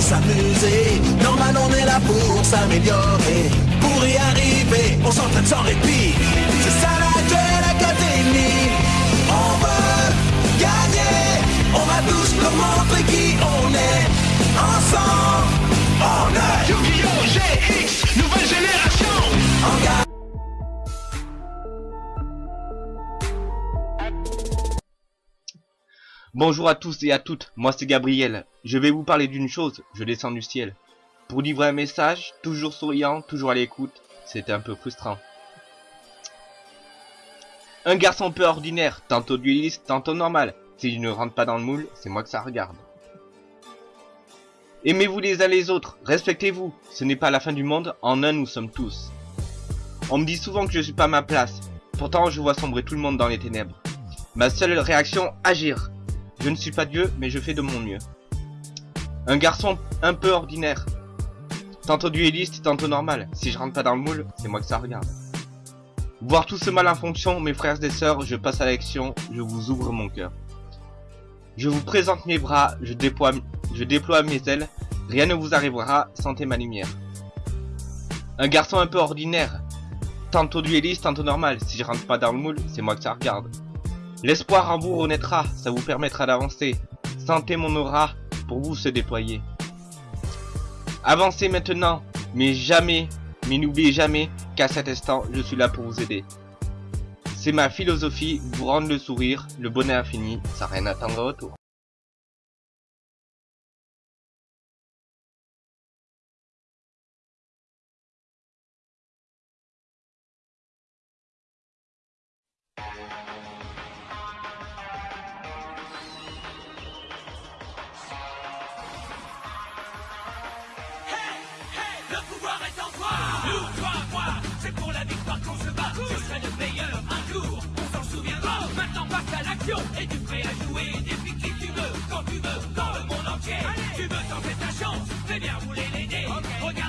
s'amuser. Normal, on est là pour s'améliorer. Pour y arriver, on s'entraîne sans répit. Bonjour à tous et à toutes, moi c'est Gabriel. Je vais vous parler d'une chose, je descends du ciel. Pour livrer un message, toujours souriant, toujours à l'écoute, c'était un peu frustrant. Un garçon peu ordinaire, tantôt dueliste, tantôt normal. Si je ne rentre pas dans le moule, c'est moi que ça regarde. Aimez-vous les uns les autres, respectez-vous, ce n'est pas la fin du monde, en un nous sommes tous. On me dit souvent que je suis pas à ma place, pourtant je vois sombrer tout le monde dans les ténèbres. Ma seule réaction, agir. Je ne suis pas Dieu, mais je fais de mon mieux. Un garçon un peu ordinaire. Tantôt dueliste, tantôt normal. Si je rentre pas dans le moule, c'est moi que ça regarde. Voir tout ce mal en fonction, mes frères et sœurs, je passe à l'action, je vous ouvre mon cœur. Je vous présente mes bras, je déploie, mes ailes, rien ne vous arrivera, sentez ma lumière. Un garçon un peu ordinaire. Tantôt dueliste, tantôt normal. Si je rentre pas dans le moule, c'est moi que ça regarde. L'espoir en vous renaîtra, ça vous permettra d'avancer. Sentez mon aura pour vous se déployer. Avancez maintenant, mais jamais, mais n'oubliez jamais qu'à cet instant, je suis là pour vous aider. C'est ma philosophie, vous rendre le sourire, le bonheur infini, sans rien attendre au retour. Passe à